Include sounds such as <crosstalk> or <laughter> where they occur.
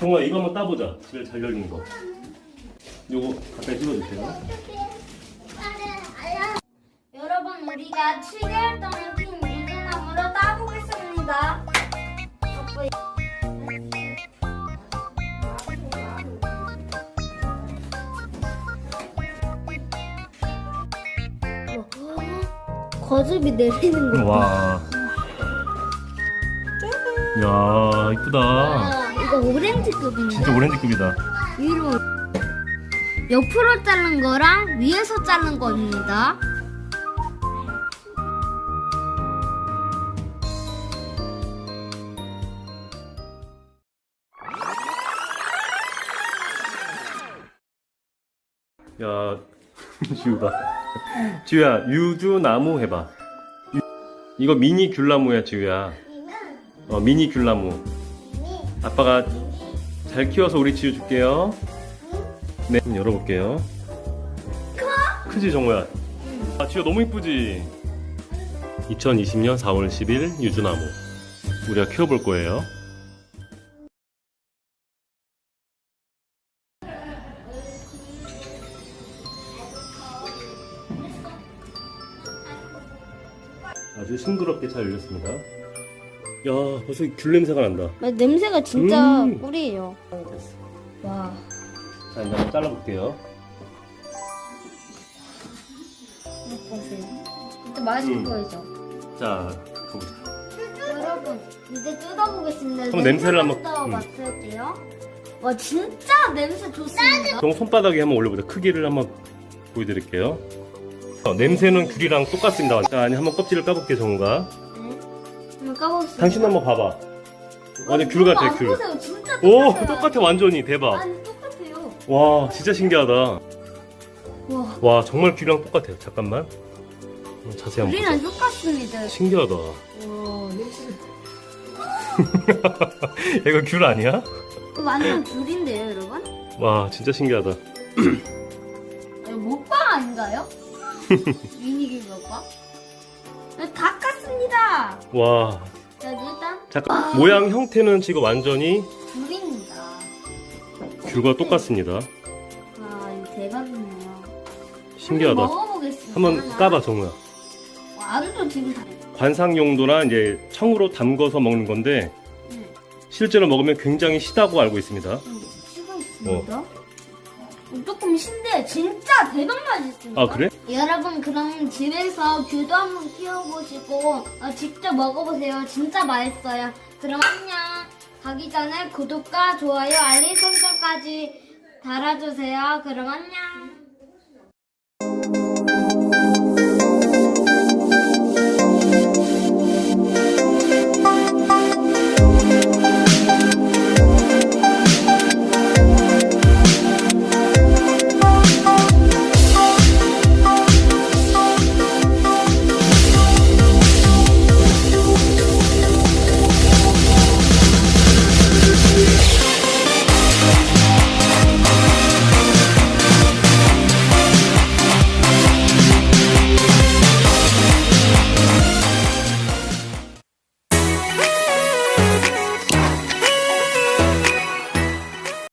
정아 이거 한번 따보자. 제일 잘 열리는 거. 요거 가까이 찍어주세요. 여러분 우리가 7개월 동안 핀 유기나무로 따보겠습니다. 아빠, 거즙이 내리는 거. 와. 야 이쁘다. 아, 이거 오렌지급인데? 진짜 오렌지급이다. 위로 옆으로 자른 거랑 위에서 자른 겁니다. 야 <laughs> 지우가. 지우야 유주나무 해봐. 유- 이거 미니 귤나무야 지우야. 어 미니 귤나무. 아빠가 잘 키워서 우리 지우 줄게요. 네, 열어볼게요. 크지 정우야? 아 지우 너무 이쁘지? 2020년 4월 10일 유주나무. 우리가 키워볼 거예요. 아주 싱그럽게 잘 열렸습니다. 야 벌써 귤 냄새가 난다. 냄새가 진짜 음. 꿀이에요. 됐어. 와. 자 이제 한번 잘라볼게요. 보세요. 맛있을 음. 거죠. 자 가보자. 여러분 이제 뜯어보겠습니다. 한번 냄새를 한번- 음. 맡을게요. 와 진짜 냄새 좋습니다. 정 손바닥에 한번 올려보자. 크기를 한번 보여드릴게요. 어, 냄새는 귤이랑 똑같습니다. 자 아니 한번 껍질을 까볼게 정우가. 네. 한번 까보겠습니다. 당신 한번 봐봐. 완전 귤 같아 안 귤. 보세요. 진짜 오 똑같아요. 똑같아 완전히 대박. 아니 똑같아요. 와 진짜 신기하다. 와. 와 정말 귤이랑 똑같아요. 잠깐만. 자세히 한번 우리랑. 똑같습니다. 신기하다. 와. <laughs> 이거 귤 아니야? 이거 완전 귤인데요, 여러분? 와 진짜 신기하다. 이거 먹방 아닌가요? <laughs> 미니귤 먹방? 네, 다 깠습니다. 와 자 일단 잠깐 모양 형태는 지금 완전히 귤입니다. 귤과 똑같습니다. 아 이거 대박이네요. 신기하다. 한번 먹어보겠습니다. 한번. 까봐 정우야. 완전 지금 다. 관상 용도나 이제 청으로 담궈서 먹는 건데 응. 실제로 먹으면 굉장히 시다고 알고 있습니다. 있습니다. 어, 조금 신데 진짜 대박 맛있습니다. 아 그래? 여러분 그럼 집에서 귤도 한번 키워보시고 어, 직접 먹어보세요. 진짜 맛있어요. 그럼 안녕. 가기 전에 구독과 좋아요, 알림 설정까지 달아주세요. 그럼 안녕.